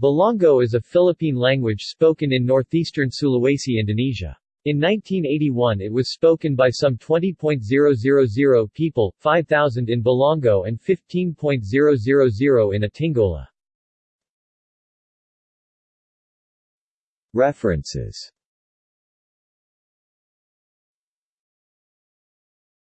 Bolango is a Philippine language spoken in northeastern Sulawesi, Indonesia. In 1981 it was spoken by some 20.000 people, 5,000 in Bolango and 15.000 in Atinggola. References